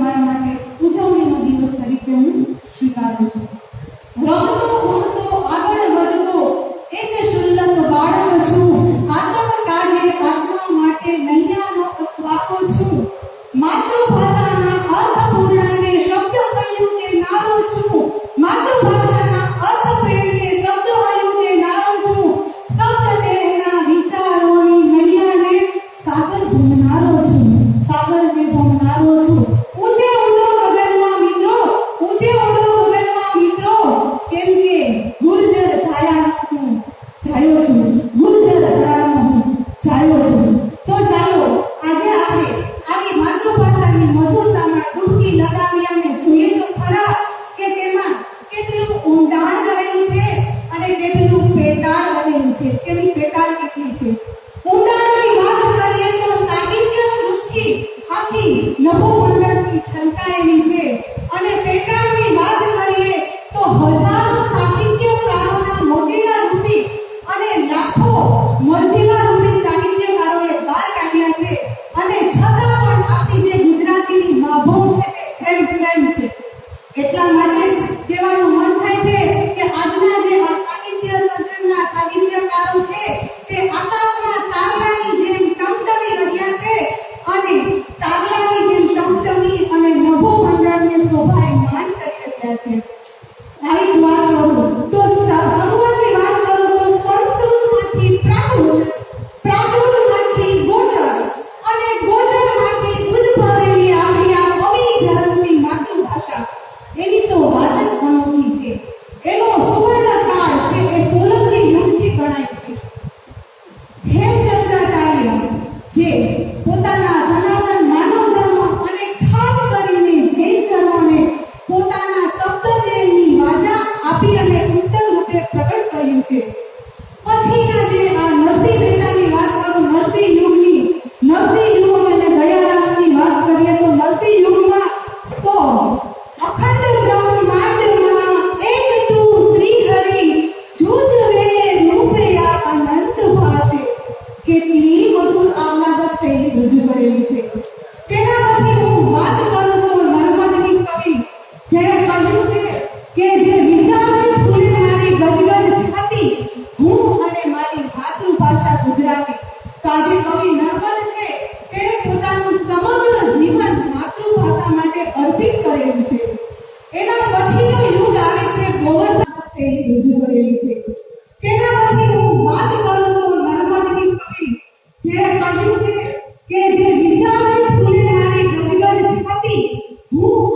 તમારા માટે ઉજવણીનો દિવસ તરીકે હું સ્વીકારું છું. નભો ઉલ્લંઘની છલકાયેલી છે અને પેટા હેમચંદ્રાચાર્ય જે પોતાના સનાતન માનવ ધર્મ અને ખાસ કરીને જૈન પોતાના શબ્દની વાચા આપી અને પુસ્તક રૂપે પ્રગટ કર્યું છે. Woo!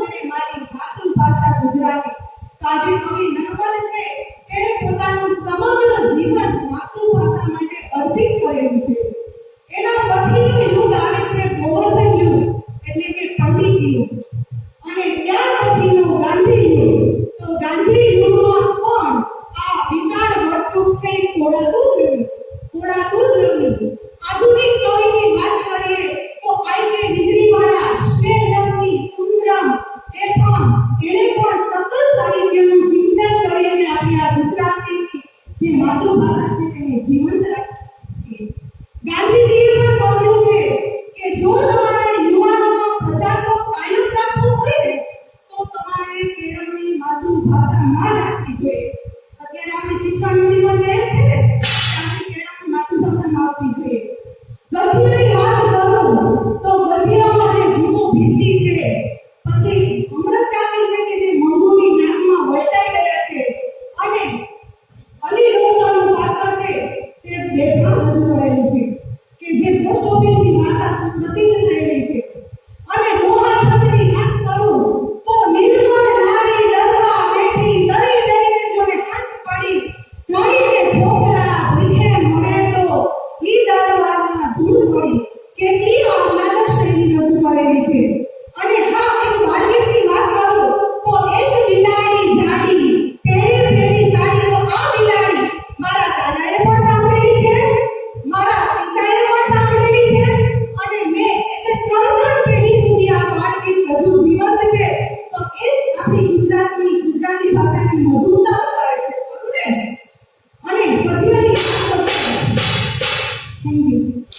ભાષામાં આપવી જોઈએ. અત્યારે આપણે શિક્ષણ નીતિ છે ને આપવી જોઈએ. ગદ્યની વાત કરું તો ગદ્યમાં જે જૂનો ભીતી છે, પછી અમૃતકાકી છે કે જે મંગુની નામમાં વળતાઈ ગયા છે, અને અલી રોસાનું પાત્ર છે તે બેઠા રજૂ કરેલું છે. armada sendiri Rasul Paling Dicir